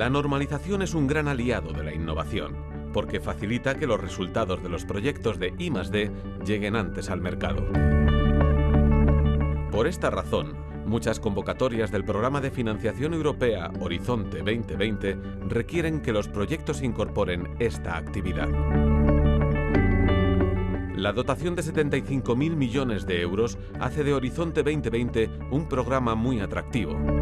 La normalización es un gran aliado de la innovación, porque facilita que los resultados de los proyectos de I+D lleguen antes al mercado. Por esta razón, muchas convocatorias del programa de financiación europea Horizonte 2020 requieren que los proyectos incorporen esta actividad. La dotación de 75.000 millones de euros hace de Horizonte 2020 un programa muy atractivo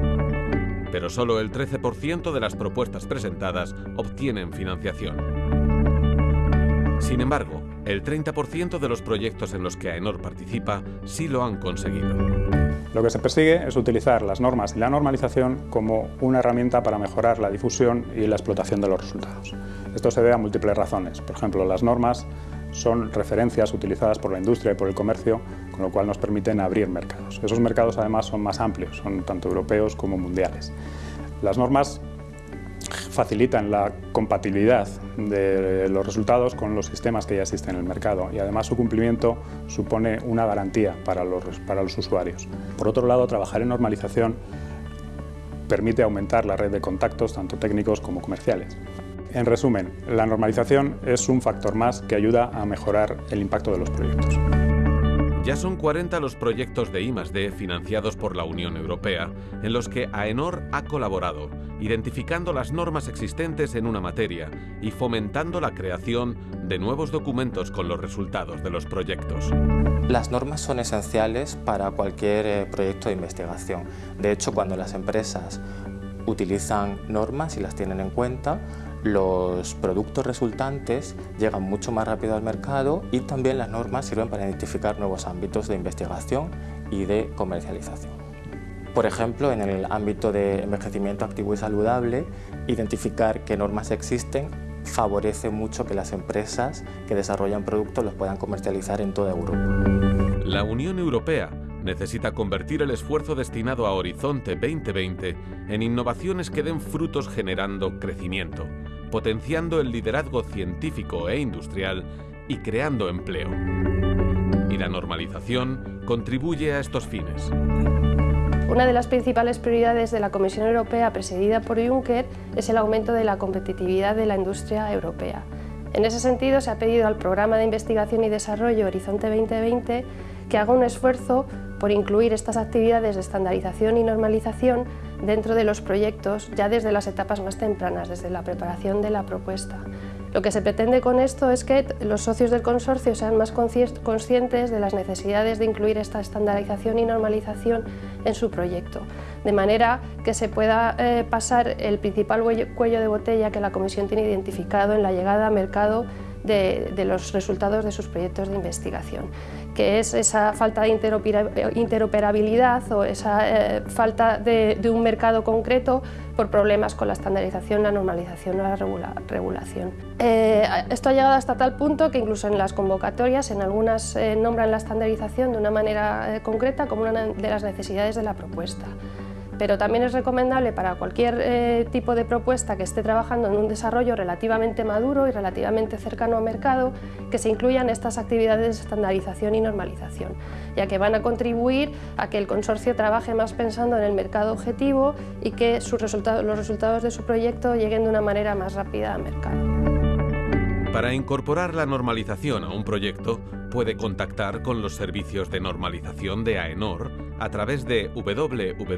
pero solo el 13% de las propuestas presentadas obtienen financiación. Sin embargo, el 30% de los proyectos en los que AENOR participa sí lo han conseguido. Lo que se persigue es utilizar las normas y la normalización como una herramienta para mejorar la difusión y la explotación de los resultados. Esto se debe a múltiples razones. Por ejemplo, las normas son referencias utilizadas por la industria y por el comercio, con lo cual nos permiten abrir mercados. Esos mercados además son más amplios, son tanto europeos como mundiales. Las normas facilitan la compatibilidad de los resultados con los sistemas que ya existen en el mercado y además su cumplimiento supone una garantía para los, para los usuarios. Por otro lado, trabajar en normalización permite aumentar la red de contactos, tanto técnicos como comerciales. En resumen, la normalización es un factor más que ayuda a mejorar el impacto de los proyectos. Ya son 40 los proyectos de I+D financiados por la Unión Europea en los que AENOR ha colaborado, identificando las normas existentes en una materia y fomentando la creación de nuevos documentos con los resultados de los proyectos. Las normas son esenciales para cualquier eh, proyecto de investigación. De hecho, cuando las empresas utilizan normas y las tienen en cuenta, los productos resultantes llegan mucho más rápido al mercado y también las normas sirven para identificar nuevos ámbitos de investigación y de comercialización. Por ejemplo, en el ámbito de envejecimiento activo y saludable, identificar qué normas existen favorece mucho que las empresas que desarrollan productos los puedan comercializar en toda Europa. La Unión Europea necesita convertir el esfuerzo destinado a Horizonte 2020 en innovaciones que den frutos generando crecimiento, potenciando el liderazgo científico e industrial y creando empleo. Y la normalización contribuye a estos fines. Una de las principales prioridades de la Comisión Europea presidida por Juncker es el aumento de la competitividad de la industria europea. En ese sentido, se ha pedido al Programa de Investigación y Desarrollo Horizonte 2020 que haga un esfuerzo por incluir estas actividades de estandarización y normalización dentro de los proyectos ya desde las etapas más tempranas, desde la preparación de la propuesta. Lo que se pretende con esto es que los socios del consorcio sean más conscientes de las necesidades de incluir esta estandarización y normalización en su proyecto, de manera que se pueda eh, pasar el principal cuello de botella que la Comisión tiene identificado en la llegada al mercado de, los resultados de sus proyectos de investigación, que es esa falta de interoperabilidad o esa eh, falta de, un mercado concreto por problemas con la estandarización, la normalización o la regulación. Eh, esto ha llegado hasta tal punto que incluso en las convocatorias, en algunas eh, nombran la estandarización de una manera concreta como una de las necesidades de la propuesta pero también es recomendable para cualquier eh, tipo de propuesta que esté trabajando en un desarrollo relativamente maduro y relativamente cercano al mercado que se incluyan estas actividades de estandarización y normalización, ya que van a contribuir a que el consorcio trabaje más pensando en el mercado objetivo y que los resultados de su proyecto lleguen de una manera más rápida al mercado. Para incorporar la normalización a un proyecto, puede contactar con los servicios de normalización de AENOR a través de www.aenor.es.